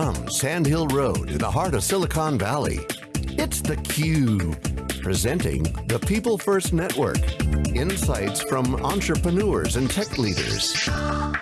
From Sand Hill Road in the heart of Silicon Valley, it's theCUBE. Presenting the People First Network. Insights from entrepreneurs and tech leaders. Hello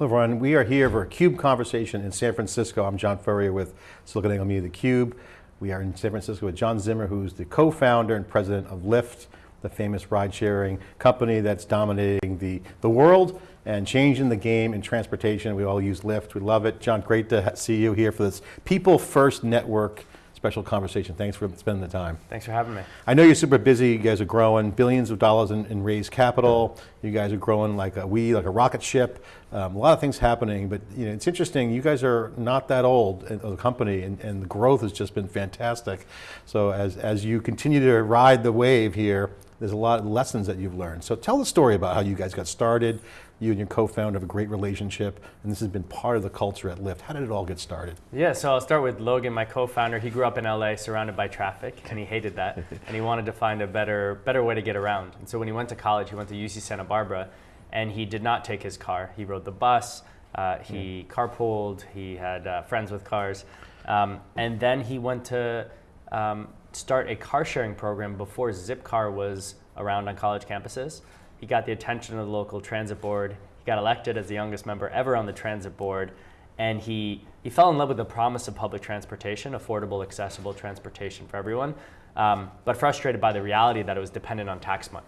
everyone, we are here for a CUBE conversation in San Francisco. I'm John Furrier with SiliconANGLE Media, theCUBE. We are in San Francisco with John Zimmer, who's the co-founder and president of Lyft, the famous ride sharing company that's dominating the, the world and changing the game in transportation. We all use Lyft, we love it. John, great to see you here for this People First Network special conversation. Thanks for spending the time. Thanks for having me. I know you're super busy, you guys are growing, billions of dollars in, in raised capital. You guys are growing like a we, like a rocket ship. Um, a lot of things happening, but you know, it's interesting, you guys are not that old as a company and, and the growth has just been fantastic. So as, as you continue to ride the wave here, there's a lot of lessons that you've learned. So tell the story about how you guys got started. You and your co-founder have a great relationship, and this has been part of the culture at Lyft. How did it all get started? Yeah, so I'll start with Logan, my co-founder. He grew up in LA, surrounded by traffic, and he hated that. and he wanted to find a better, better way to get around. And so when he went to college, he went to UC Santa Barbara, and he did not take his car. He rode the bus, uh, he yeah. carpooled, he had uh, friends with cars, um, and then he went to um, start a car sharing program before Zipcar was around on college campuses. He got the attention of the local transit board. He got elected as the youngest member ever on the transit board. And he, he fell in love with the promise of public transportation, affordable, accessible transportation for everyone, um, but frustrated by the reality that it was dependent on tax money.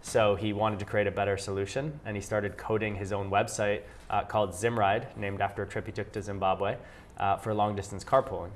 So he wanted to create a better solution, and he started coding his own website uh, called Zimride, named after a trip he took to Zimbabwe uh, for long distance carpooling.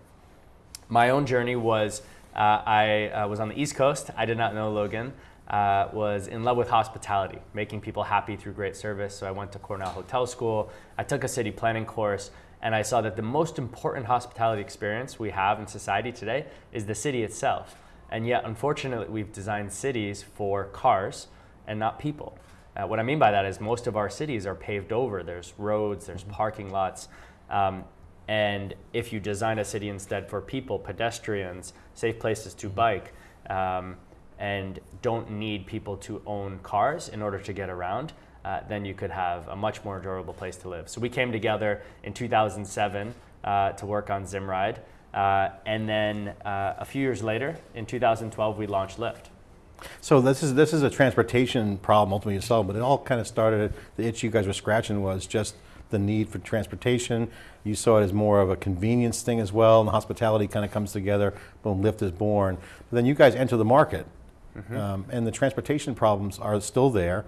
My own journey was uh, I uh, was on the East Coast. I did not know Logan. Uh, was in love with hospitality, making people happy through great service. So I went to Cornell Hotel School. I took a city planning course, and I saw that the most important hospitality experience we have in society today is the city itself. And yet, unfortunately, we've designed cities for cars and not people. Uh, what I mean by that is most of our cities are paved over. There's roads, there's mm-hmm. parking lots. Um, and if you design a city instead for people, pedestrians, safe places to bike, um, and don't need people to own cars in order to get around, uh, then you could have a much more durable place to live. So we came together in 2007 uh, to work on Zimride. Uh, and then uh, a few years later, in 2012, we launched Lyft. So this is this is a transportation problem ultimately to solve, but it all kind of started. The itch you guys were scratching was just the need for transportation. You saw it as more of a convenience thing as well, and hospitality kind of comes together, boom, Lyft is born. But then you guys enter the market, mm -hmm. um, and the transportation problems are still there.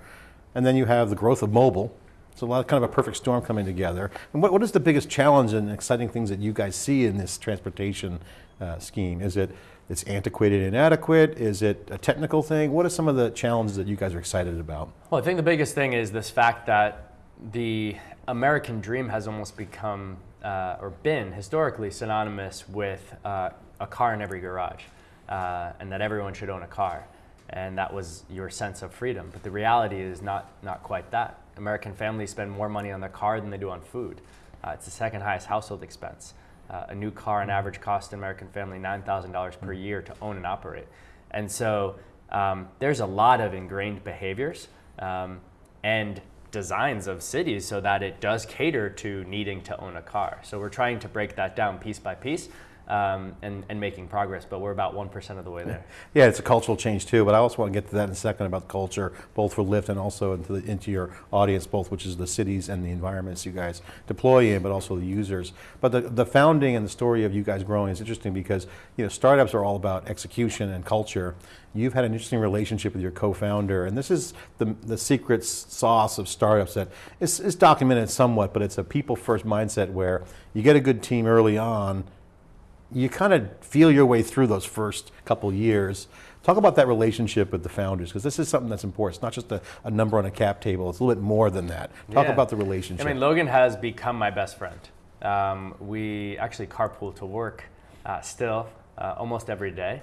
And then you have the growth of mobile, so a lot of kind of a perfect storm coming together. And what, what is the biggest challenge and exciting things that you guys see in this transportation uh, scheme? Is it it's antiquated and inadequate? Is it a technical thing? What are some of the challenges that you guys are excited about? Well, I think the biggest thing is this fact that the American dream has almost become uh, or been historically synonymous with uh, a car in every garage uh, and that everyone should own a car. And that was your sense of freedom. But the reality is not, not quite that. American families spend more money on their car than they do on food. Uh, it's the second highest household expense. Uh, a new car on average costs an American family $9,000 per year to own and operate. And so um, there's a lot of ingrained behaviors. Um, and designs of cities so that it does cater to needing to own a car. So we're trying to break that down piece by piece um, and, and making progress, but we're about 1% of the way there. Yeah, it's a cultural change too, but I also want to get to that in a second about culture, both for Lyft and also into, the, into your audience, both which is the cities and the environments you guys deploy in, but also the users. But the, the founding and the story of you guys growing is interesting because you know startups are all about execution and culture. You've had an interesting relationship with your co-founder, and this is the, the secret sauce of startups that is, is documented somewhat, but it's a people first mindset where you get a good team early on, you kind of feel your way through those first couple years. Talk about that relationship with the founders, because this is something that's important. It's not just a, a, number on a cap table, it's a little bit more than that. Talk yeah. about the relationship. I mean, Logan has become my best friend. Um, we actually carpool to work uh, still, uh, almost every day.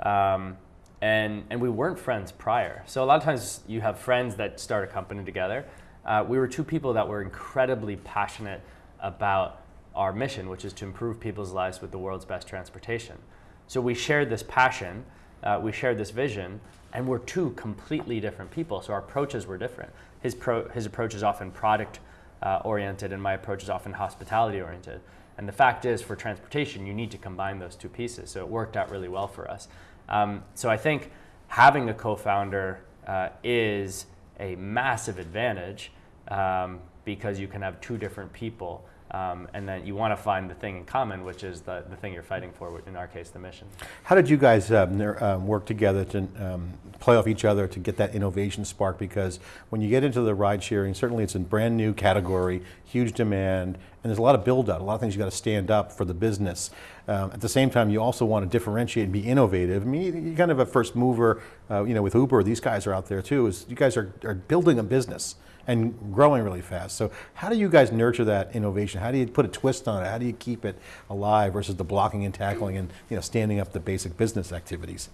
Um, and, and we weren't friends prior. So a lot of times you have friends that start a company together. Uh, we were two people that were incredibly passionate about our mission, which is to improve people's lives with the world's best transportation. So we shared this passion, uh, we shared this vision, and we're two completely different people, so our approaches were different. His, pro his approach is often product uh, oriented, and my approach is often hospitality oriented. And the fact is, for transportation, you need to combine those two pieces. So it worked out really well for us. Um, so I think having a co-founder uh, is a massive advantage um, because you can have two different people. Um, and then you want to find the thing in common, which is the, the thing you're fighting for, in our case, the mission. How did you guys um, um, work together to um, play off each other to get that innovation spark? Because when you get into the ride sharing, certainly it's a brand new category, huge demand, and there's a lot of build out, a lot of things you got to stand up for the business. Um, at the same time, you also want to differentiate and be innovative. I mean, you're kind of a first mover, uh, you know, with Uber, these guys are out there too, is you guys are, are building a business and growing really fast. So how do you guys nurture that innovation? How do you put a twist on it? How do you keep it alive versus the blocking and tackling and you know standing up the basic business activities?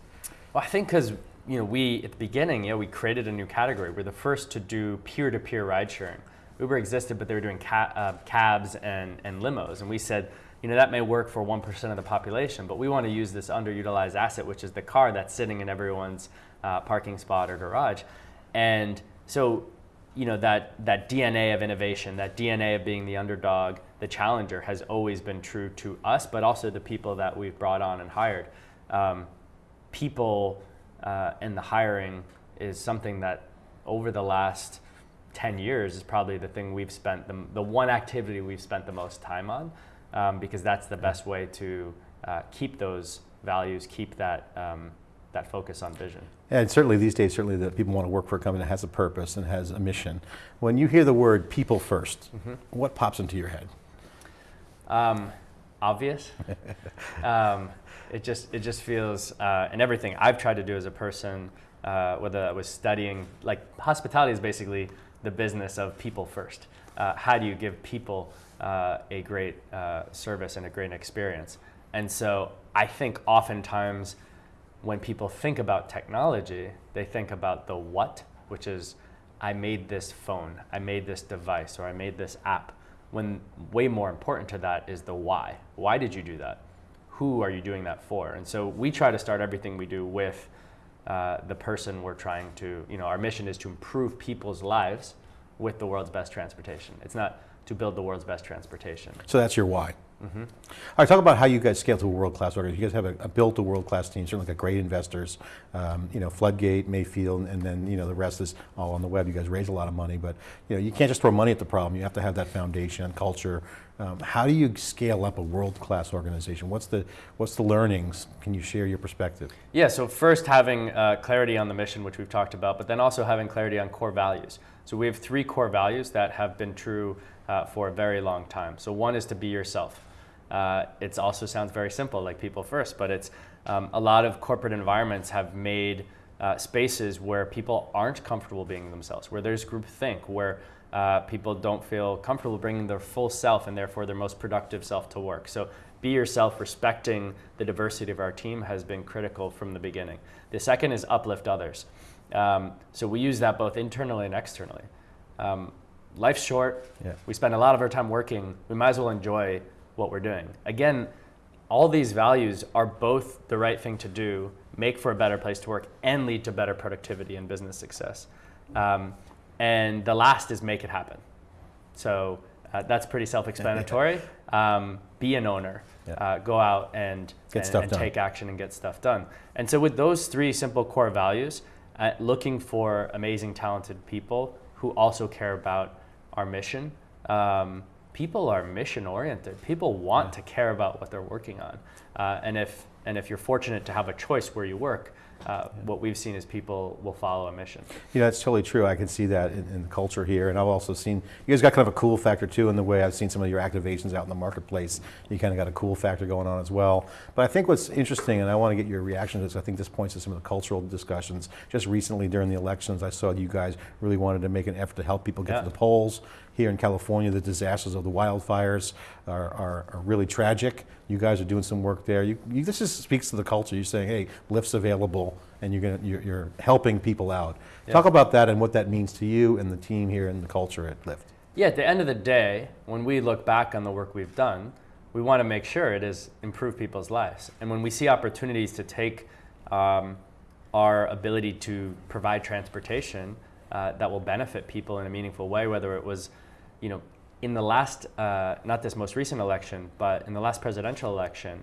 Well, I think because you know we at the beginning, you know, we created a new category. We're the first to do peer-to-peer ride sharing. Uber existed, but they were doing ca uh, cabs and, and limos, and we said. You know, that may work for 1% of the population, but we want to use this underutilized asset, which is the car that's sitting in everyone's uh, parking spot or garage. And so you know that that DNA of innovation, that DNA of being the underdog, the challenger, has always been true to us, but also the people that we've brought on and hired. Um, people uh, and the hiring is something that over the last 10 years is probably the thing we've spent the, the one activity we've spent the most time on um, because that's the best way to uh, keep those values, keep that um, that focus on vision. And certainly these days, certainly that people want to work for a company that has a purpose and has a mission. When you hear the word people 1st mm -hmm. what pops into your head? Um, obvious. um, it just it just feels uh, and everything I've tried to do as a person, uh, whether I was studying like hospitality is basically the business of people first. Uh, how do you give people uh, a great uh, service and a great experience? And so I think oftentimes when people think about technology, they think about the what, which is I made this phone, I made this device, or I made this app. When way more important to that is the why. Why did you do that? Who are you doing that for? And so we try to start everything we do with uh, the person we're trying to, you know, our mission is to improve people's lives with the world's best transportation. It's not to build the world's best transportation. So that's your why. Mm -hmm. All right, talk about how you guys scale to a world-class organization. You guys have a, a built a world-class team, certainly got great investors, um, you know, Floodgate, Mayfield, and then, you know, the rest is all on the web. You guys raise a lot of money, but, you know, you can't just throw money at the problem. You have to have that foundation, and culture. Um, how do you scale up a world-class organization? What's the, what's the learnings? Can you share your perspective? Yeah, so first having uh, clarity on the mission, which we've talked about, but then also having clarity on core values. So we have three core values that have been true uh, for a very long time. So one is to be yourself. Uh, it also sounds very simple, like people first, but it's um, a lot of corporate environments have made uh, spaces where people aren't comfortable being themselves, where there's groupthink, where uh, people don't feel comfortable bringing their full self and therefore their most productive self to work. So be yourself, respecting the diversity of our team has been critical from the beginning. The second is uplift others. Um, so we use that both internally and externally. Um, life's short. Yeah. We spend a lot of our time working. We might as well enjoy what we're doing. Again, all these values are both the right thing to do, make for a better place to work, and lead to better productivity and business success. Um, and the last is make it happen. So uh, that's pretty self-explanatory. Um, be an owner. Yeah. Uh, go out and, and, and take action and get stuff done. And so with those three simple core values, looking for amazing, talented people who also care about our mission, um, people are mission oriented. People want yeah. to care about what they're working on. Uh, and if and if you're fortunate to have a choice where you work, uh, yeah. what we've seen is people will follow a mission. You know, that's totally true. I can see that in, in, the culture here. And I've also seen, you guys got kind of a cool factor too in the way I've seen some of your activations out in the marketplace. You kind of got a cool factor going on as well. But I think what's interesting, and I want to get your reaction to this, I think this points to some of the cultural discussions. Just recently during the elections, I saw you guys really wanted to make an effort to help people get yeah. to the polls here in California, the disasters of the wildfires are, are, are really tragic. You guys are doing some work there. You, you, this just speaks to the culture. You're saying, hey, Lyft's available, and you're, gonna, you're, you're helping people out. Yeah. Talk about that and what that means to you and the team here and the culture at Lyft. Yeah, at the end of the day, when we look back on the work we've done, we want to make sure it has improved people's lives. And when we see opportunities to take um, our ability to provide transportation uh, that will benefit people in a meaningful way, whether it was you know, in the last, uh, not this most recent election, but in the last presidential election,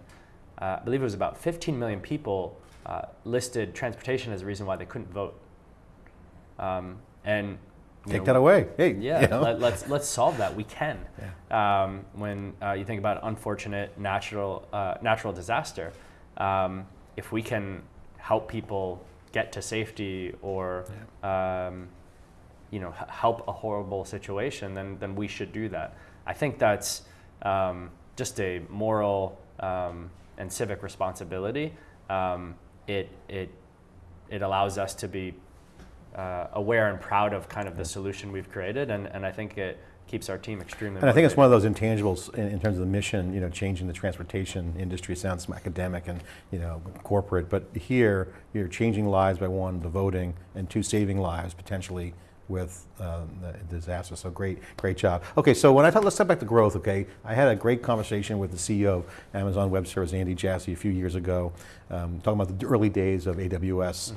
uh, I believe it was about 15 million people uh, listed transportation as a reason why they couldn't vote. Um, and Take know, that away. Hey, yeah, you know. let, us let's solve that. We can. Um, when uh, you think about unfortunate natural uh, natural disaster, um, if we can help people get to safety or um, you know help a horrible situation, then then we should do that. I think that's um, just a moral um, and civic responsibility. Um, it it it allows us to be uh, aware and proud of kind of the solution we've created, and, and I think it keeps our team extremely. And I think it's one of those intangibles in, in terms of the mission, you know, changing the transportation industry sounds academic and, you know, corporate, but here you're changing lives by one, the voting, and two, saving lives potentially with um, the disaster. So great, great job. Okay, so when I talk, let's step back to growth, okay? I had a great conversation with the CEO of Amazon Web Services, Andy Jassy, a few years ago, um, talking about the early days of AWS.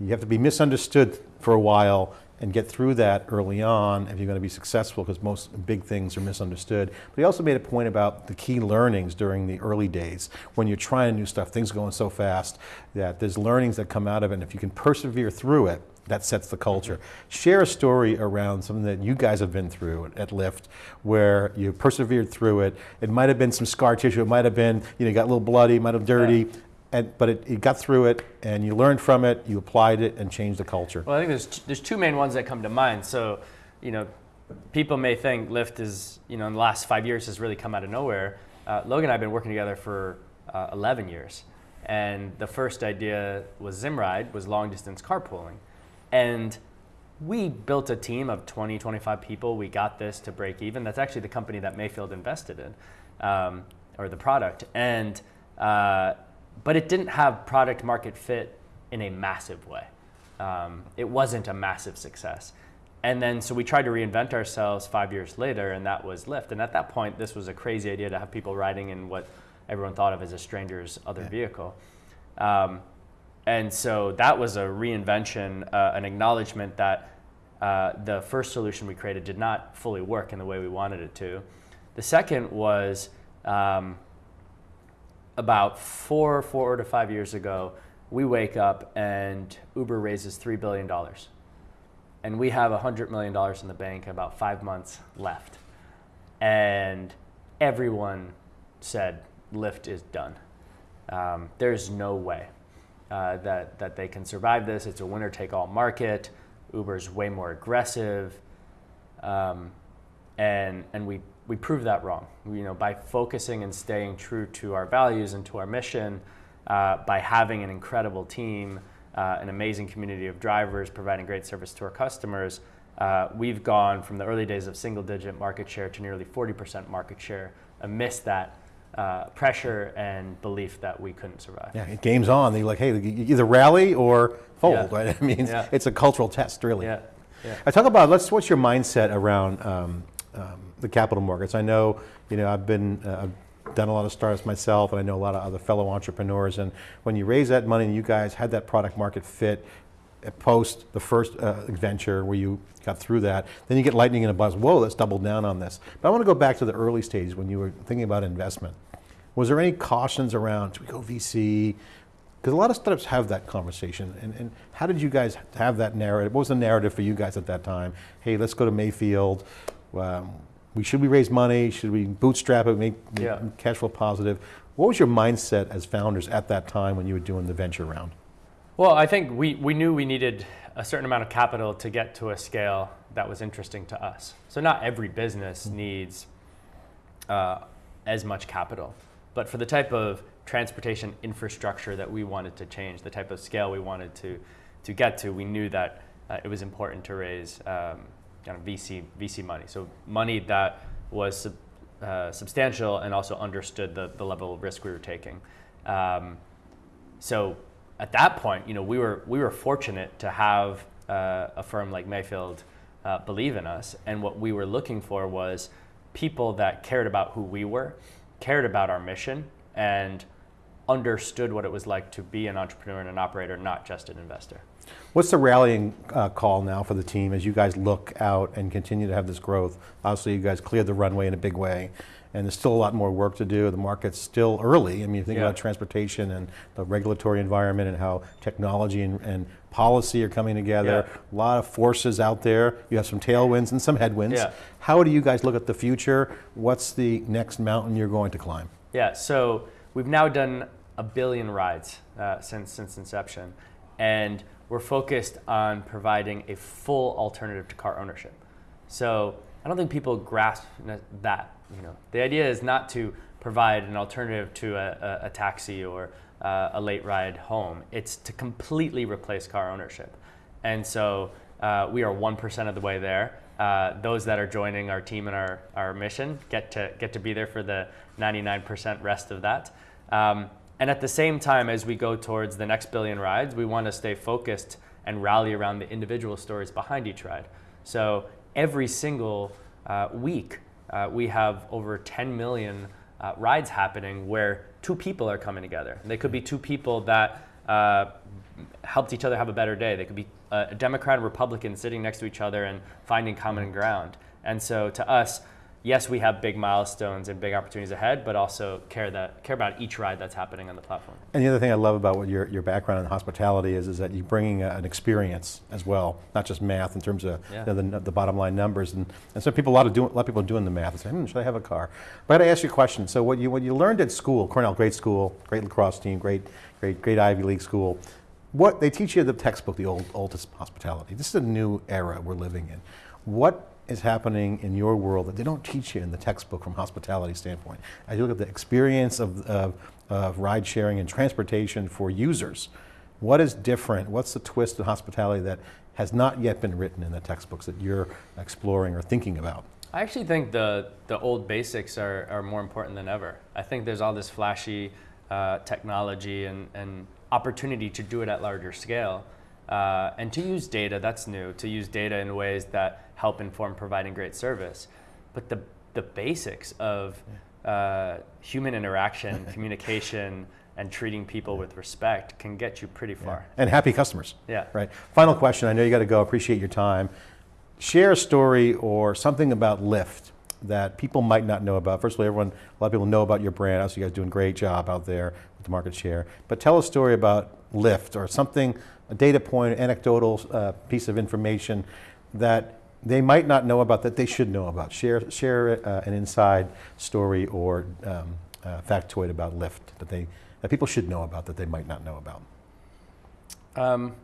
You have to be misunderstood for a while and get through that early on if you're going to be successful because most big things are misunderstood. But he also made a point about the key learnings during the early days when you're trying new stuff, things going so fast that there's learnings that come out of it and if you can persevere through it, that sets the culture. Share a story around something that you guys have been through at Lyft where you persevered through it. It might have been some scar tissue, it might have been, you know, you got a little bloody, might have dirty, and, but it, you got through it and you learned from it, you applied it and changed the culture. Well, I think there's t- there's two main ones that come to mind. So, you know, people may think Lyft is, you know, in the last five years has really come out of nowhere. Uh, Logan and I have been working together for uh, 11 years, and the first idea was Zimride, was long distance carpooling, and we built a team of 20, 25 people. We got this to break even. That's actually the company that Mayfield invested in, um, or the product, and uh, but it didn't have product market fit in a massive way. Um, it wasn't a massive success. And then, so we tried to reinvent ourselves five years later, and that was Lyft. And at that point, this was a crazy idea to have people riding in what everyone thought of as a stranger's other vehicle. Um, and so that was a reinvention, uh, an acknowledgement that uh, the first solution we created did not fully work in the way we wanted it to. The second was um, about four, four to five years ago, we wake up and Uber raises $3 billion. And we have $100 million in the bank, about five months left. And everyone said, Lyft is done. Um, there's no way uh, that, that they can survive this. It's a winner take all market. Uber's way more aggressive. Um, and and we, we proved that wrong. We, you know, by focusing and staying true to our values and to our mission, uh, by having an incredible team, uh, an amazing community of drivers providing great service to our customers, uh, we've gone from the early days of single digit market share to nearly 40% market share amidst that uh, pressure and belief that we couldn't survive. Yeah, game's on. They're like, hey, either rally or fold, Yeah. right? I mean, Yeah. it's a cultural test, really. Yeah. yeah. I talk about let's. What's your mindset around um, um, the capital markets? I know, you know, I've been, uh, I've done a lot of startups myself, and I know a lot of other fellow entrepreneurs. And when you raise that money, and you guys had that product market fit, post the first uh, venture where you got through that, then you get lightning in a buzz. Whoa, let's double down on this. But I want to go back to the early stages when you were thinking about investment. Was there any cautions around? Should we go VC? Because a lot of startups have that conversation. And, and how did you guys have that narrative? What was the narrative for you guys at that time? Hey, let's go to Mayfield. Um, we should we raise money? Should we bootstrap it, make, make Yeah. cash flow positive? What was your mindset as founders at that time when you were doing the venture round? Well, I think we, we knew we needed a certain amount of capital to get to a scale that was interesting to us. So not every business needs uh, as much capital, but for the type of transportation infrastructure that we wanted to change, the type of scale we wanted to to get to, we knew that uh, it was important to raise um, kind of VC VC money. So money that was sub, uh, substantial and also understood the, the level of risk we were taking. Um, so at that point, you know, we were we were fortunate to have uh, a firm like Mayfield uh, believe in us, and what we were looking for was people that cared about who we were, cared about our mission, and understood what it was like to be an entrepreneur and an operator, not just an investor. What's the rallying uh, call now for the team as you guys look out and continue to have this growth? Obviously, you guys cleared the runway in a big way, and there's still a lot more work to do. The market's still early. I mean, you think Yeah. about transportation and the regulatory environment and how technology and, and policy are coming together. Yeah. A lot of forces out there. You have some tailwinds and some headwinds. Yeah. How do you guys look at the future? What's the next mountain you're going to climb? Yeah, so we've now done a billion rides uh, since since inception, and we're focused on providing a full alternative to car ownership. So I don't think people grasp that. You know, the idea is not to provide an alternative to a, a, a taxi or uh, a late ride home. It's to completely replace car ownership, and so uh, we are one percent of the way there. Uh, those that are joining our team and our, our mission get to get to be there for the 99% rest of that. Um, and at the same time, as we go towards the next billion rides, we want to stay focused and rally around the individual stories behind each ride. So every single uh, week, uh, we have over 10 million uh, rides happening where two people are coming together. And they could be two people that uh, helped each other have a better day. They could be uh, a Democrat and Republican sitting next to each other and finding common ground. And so to us, yes, we have big milestones and big opportunities ahead, but also care that care about each ride that's happening on the platform. And the other thing I love about what your, your background in hospitality is, is that you're bringing a, an experience as well, not just math in terms of Yeah. you know, the, the bottom line numbers. And, and so people, a lot of, do, a lot of people are doing the math and say, hmm, should I have a car? But I got to ask you a question. So what you, what you learned at school, Cornell, great school, great lacrosse team, great, great, great Ivy League school. What, they teach you the textbook, the old, oldest hospitality. This is a new era we're living in. What is happening in your world that they don't teach you in the textbook from hospitality standpoint? As you look at the experience of, of, of ride sharing and transportation for users, what is different? What's the twist in hospitality that has not yet been written in the textbooks that you're exploring or thinking about? I actually think the the old basics are, are more important than ever. I think there's all this flashy uh, technology and, and opportunity to do it at larger scale. Uh, and to use data, that's new, to use data in ways that help inform providing great service. But the, the basics of uh, human interaction, communication, and treating people with respect can get you pretty far. And happy customers. Yeah. Right. Final question. I know you got to go. Appreciate your time. Share a story or something about Lyft that people might not know about. First of all, everyone, a lot of people know about your brand. Obviously, you guys doing a great job out there with the market share. But tell a story about Lyft or something, a data point, anecdotal uh, piece of information that they might not know about that they should know about. Share, share uh, an inside story or um, uh, factoid about Lyft that they that people should know about that they might not know about. Um,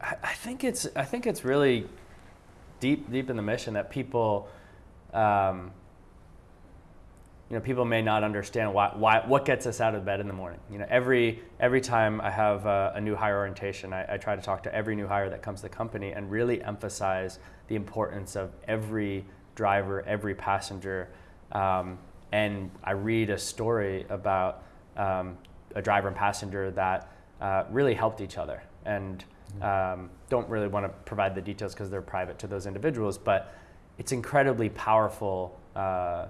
I, think it's I think it's really deep deep in the mission that people, um, you know, people may not understand why, why what gets us out of bed in the morning. You know, every every time I have a, a new hire orientation, I, I try to talk to every new hire that comes to the company and really emphasize the importance of every driver, every passenger. Um, and I read a story about um, a driver and passenger that uh, really helped each other. And um, don't really want to provide the details because they're private to those individuals, but it's incredibly powerful uh,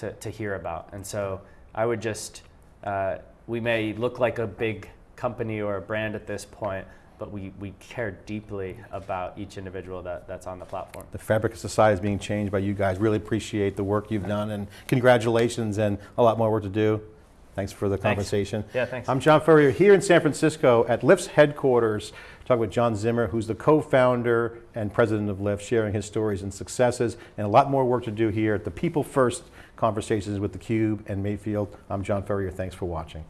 to, to hear about. And so I would just, uh, we may look like a big company or a brand at this point, but we, we care deeply about each individual that, that's on the platform. the fabric of society is being changed by you guys. Really appreciate the work you've done and congratulations and a lot more work to do. Thanks for the Thanks. conversation. Yeah, thanks. I'm John Furrier here in San Francisco at Lyft's headquarters, talking with John Zimmer, who's the co-founder and president of Lyft, sharing his stories and successes and a lot more work to do here at the People First Conversations with theCUBE and Mayfield. I'm John Furrier, thanks for watching.